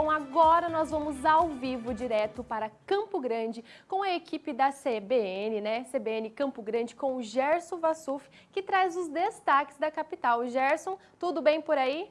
Bom, agora nós vamos ao vivo direto para Campo Grande com a equipe da CBN, né? CBN Campo Grande com o Gerson Vassuf, que traz os destaques da capital. Gerson, tudo bem por aí?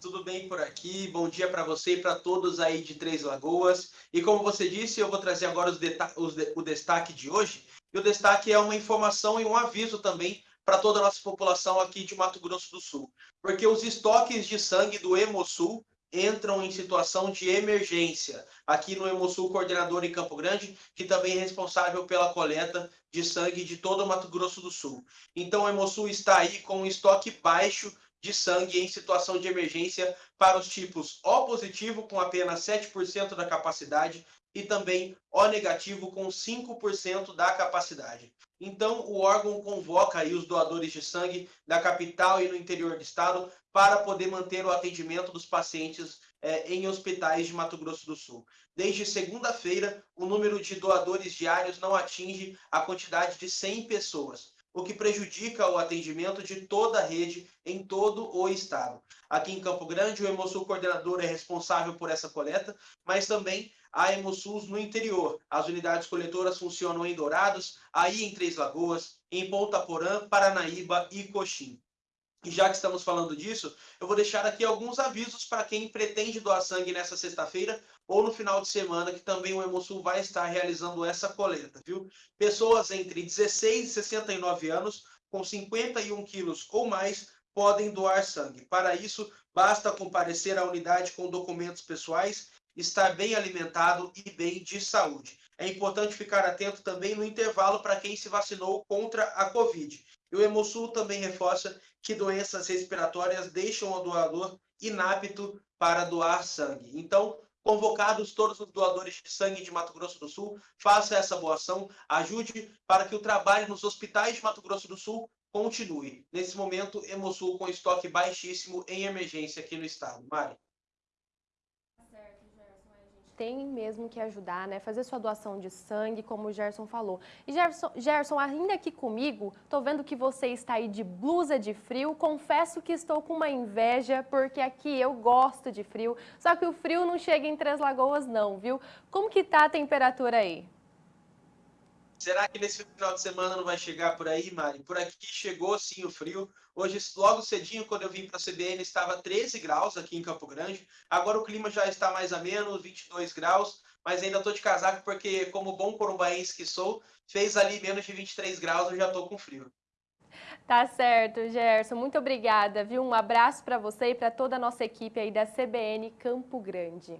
Tudo bem por aqui? Bom dia para você e para todos aí de Três Lagoas. E como você disse, eu vou trazer agora os os de o destaque de hoje. E o destaque é uma informação e um aviso também para toda a nossa população aqui de Mato Grosso do Sul. Porque os estoques de sangue do Hemosul entram em situação de emergência. Aqui no Hemosul Coordenador em Campo Grande, que também é responsável pela coleta de sangue de todo o Mato Grosso do Sul. Então o Hemosul está aí com um estoque baixo de sangue em situação de emergência para os tipos O positivo, com apenas 7% da capacidade, e também O negativo, com 5% da capacidade. Então, o órgão convoca aí os doadores de sangue da capital e no interior do estado para poder manter o atendimento dos pacientes é, em hospitais de Mato Grosso do Sul. Desde segunda-feira, o número de doadores diários não atinge a quantidade de 100 pessoas, o que prejudica o atendimento de toda a rede em todo o estado. Aqui em Campo Grande, o Hemosul Coordenador é responsável por essa coleta, mas também a Hemosus no interior. As unidades coletoras funcionam em Dourados, aí em Três Lagoas, em Ponta Porã, Paranaíba e Coxim. E já que estamos falando disso, eu vou deixar aqui alguns avisos para quem pretende doar sangue nessa sexta-feira ou no final de semana, que também o Hemosul vai estar realizando essa coleta, viu? Pessoas entre 16 e 69 anos, com 51 quilos ou mais, podem doar sangue. Para isso, basta comparecer à unidade com documentos pessoais estar bem alimentado e bem de saúde. É importante ficar atento também no intervalo para quem se vacinou contra a Covid. E o Hemosul também reforça que doenças respiratórias deixam o doador inapto para doar sangue. Então, convocados todos os doadores de sangue de Mato Grosso do Sul, faça essa boa ação, ajude para que o trabalho nos hospitais de Mato Grosso do Sul continue. Nesse momento, Hemosul com estoque baixíssimo em emergência aqui no estado. Mari tem mesmo que ajudar, né? Fazer sua doação de sangue, como o Gerson falou. E Gerson, Gerson, ainda aqui comigo, tô vendo que você está aí de blusa de frio. Confesso que estou com uma inveja, porque aqui eu gosto de frio. Só que o frio não chega em Três Lagoas não, viu? Como que tá a temperatura aí? Será que nesse final de semana não vai chegar por aí, Mari? Por aqui chegou sim o frio. Hoje, logo cedinho, quando eu vim para a CBN, estava 13 graus aqui em Campo Grande. Agora o clima já está mais ameno, 22 graus. Mas ainda estou de casaco porque, como bom corumbaense que sou, fez ali menos de 23 graus, eu já estou com frio. Tá certo, Gerson. Muito obrigada, viu? Um abraço para você e para toda a nossa equipe aí da CBN Campo Grande.